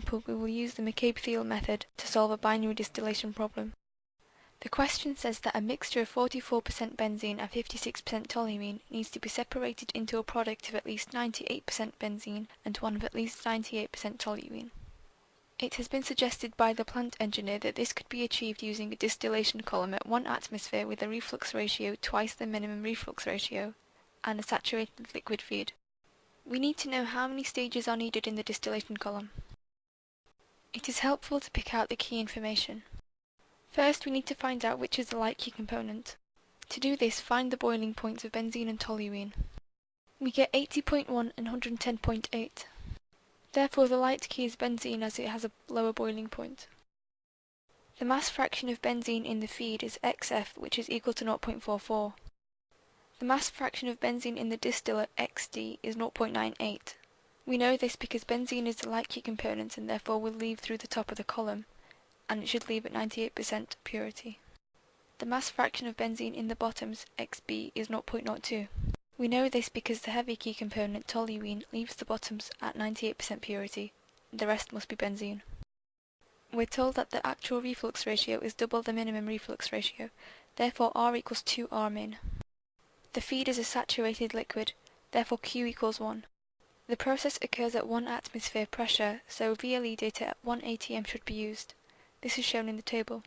example, we will use the McCabe-Thiele method to solve a binary distillation problem. The question says that a mixture of 44% benzene and 56% toluene needs to be separated into a product of at least 98% benzene and one of at least 98% toluene. It has been suggested by the plant engineer that this could be achieved using a distillation column at 1 atmosphere with a reflux ratio twice the minimum reflux ratio and a saturated liquid feed. We need to know how many stages are needed in the distillation column. It is helpful to pick out the key information. First we need to find out which is the light key component. To do this find the boiling points of benzene and toluene. We get 80.1 and 110.8. Therefore the light key is benzene as it has a lower boiling point. The mass fraction of benzene in the feed is XF which is equal to 0.44. The mass fraction of benzene in the distillate XD is 0.98. We know this because benzene is the light key component and therefore will leave through the top of the column and it should leave at 98% purity. The mass fraction of benzene in the bottoms, Xb, is 0.02. We know this because the heavy key component, toluene, leaves the bottoms at 98% purity. The rest must be benzene. We're told that the actual reflux ratio is double the minimum reflux ratio, therefore R equals 2R min. The feed is a saturated liquid, therefore Q equals 1. The process occurs at 1 atmosphere pressure, so VLE data at 1 atm should be used. This is shown in the table.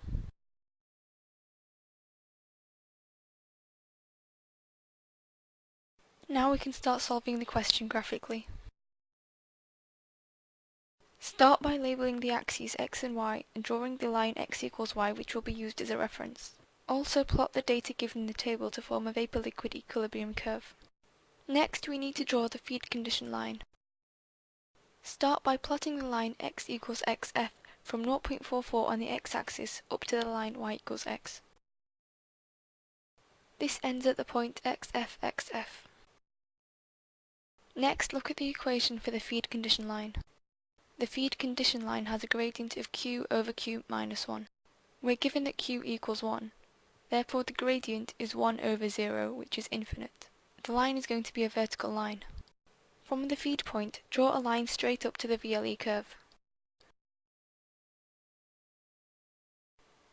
Now we can start solving the question graphically. Start by labelling the axes x and y and drawing the line x equals y which will be used as a reference. Also plot the data given in the table to form a vapor-liquid equilibrium curve. Next we need to draw the feed condition line. Start by plotting the line x equals xf from 0.44 on the x-axis up to the line y equals x. This ends at the point xfxf. Next look at the equation for the feed condition line. The feed condition line has a gradient of q over q minus 1. We're given that q equals 1. Therefore the gradient is 1 over 0 which is infinite. The line is going to be a vertical line. From the feed point, draw a line straight up to the VLE curve.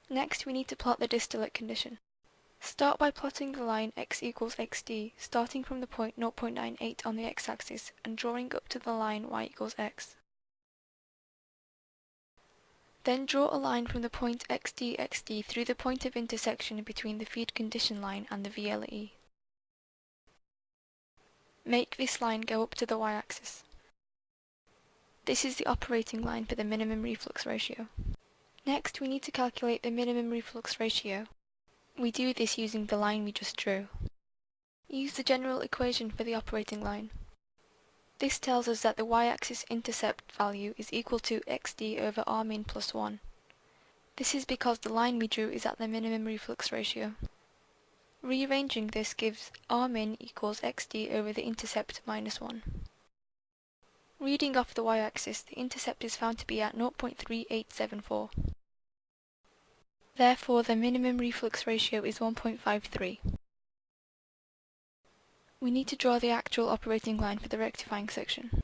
Next we need to plot the distillate condition. Start by plotting the line x equals xd, starting from the point 0.98 on the x-axis and drawing up to the line y equals x. Then draw a line from the point xd xd through the point of intersection between the feed condition line and the VLE. Make this line go up to the y-axis. This is the operating line for the minimum reflux ratio. Next we need to calculate the minimum reflux ratio. We do this using the line we just drew. Use the general equation for the operating line. This tells us that the y-axis intercept value is equal to xd over r min plus 1. This is because the line we drew is at the minimum reflux ratio. Rearranging this gives r min equals xd over the intercept minus 1. Reading off the y-axis, the intercept is found to be at 0.3874. Therefore, the minimum reflux ratio is 1.53. We need to draw the actual operating line for the rectifying section.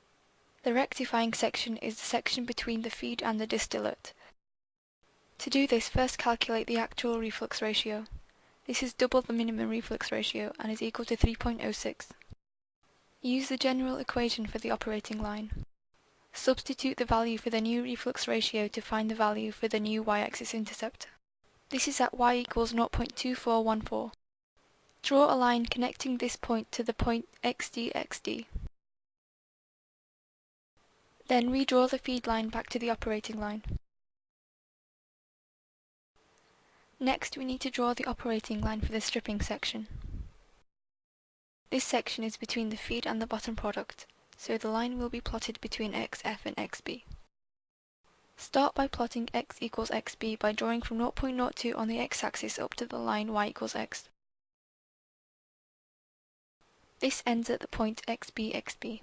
The rectifying section is the section between the feed and the distillate. To do this, first calculate the actual reflux ratio. This is double the minimum reflux ratio and is equal to 3.06. Use the general equation for the operating line. Substitute the value for the new reflux ratio to find the value for the new y-axis intercept. This is at y equals 0.2414. Draw a line connecting this point to the point xd xd. Then redraw the feed line back to the operating line. Next we need to draw the operating line for the stripping section. This section is between the feed and the bottom product, so the line will be plotted between xf and xb. Start by plotting x equals xb by drawing from 0.02 on the x-axis up to the line y equals x. This ends at the point xb xb.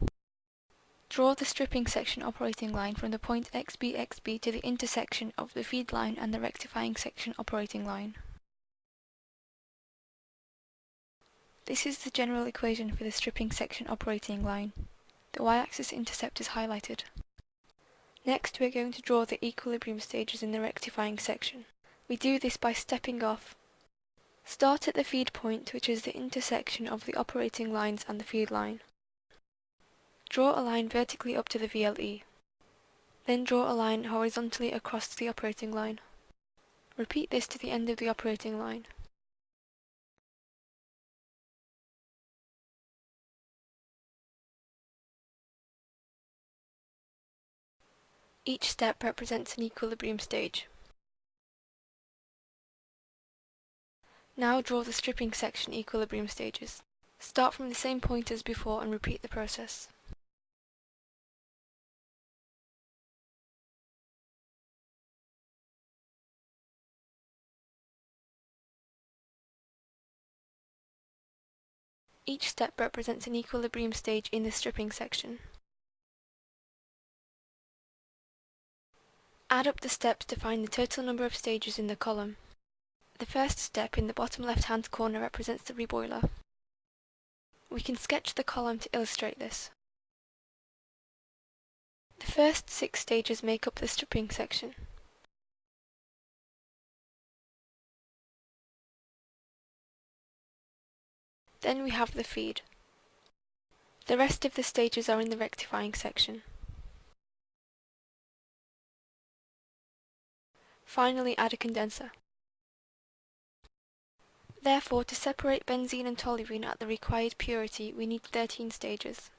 Draw the stripping section operating line from the point xb xb to the intersection of the feed line and the rectifying section operating line. This is the general equation for the stripping section operating line. The y-axis intercept is highlighted. Next we are going to draw the equilibrium stages in the rectifying section. We do this by stepping off. Start at the feed point which is the intersection of the operating lines and the feed line. Draw a line vertically up to the VLE. Then draw a line horizontally across to the operating line. Repeat this to the end of the operating line. Each step represents an equilibrium stage. Now draw the stripping section equilibrium stages. Start from the same point as before and repeat the process. Each step represents an equilibrium stage in the stripping section. Add up the steps to find the total number of stages in the column. The first step in the bottom left hand corner represents the reboiler. We can sketch the column to illustrate this. The first six stages make up the stripping section. Then we have the feed. The rest of the stages are in the rectifying section. Finally add a condenser. Therefore, to separate benzene and toluene at the required purity, we need 13 stages.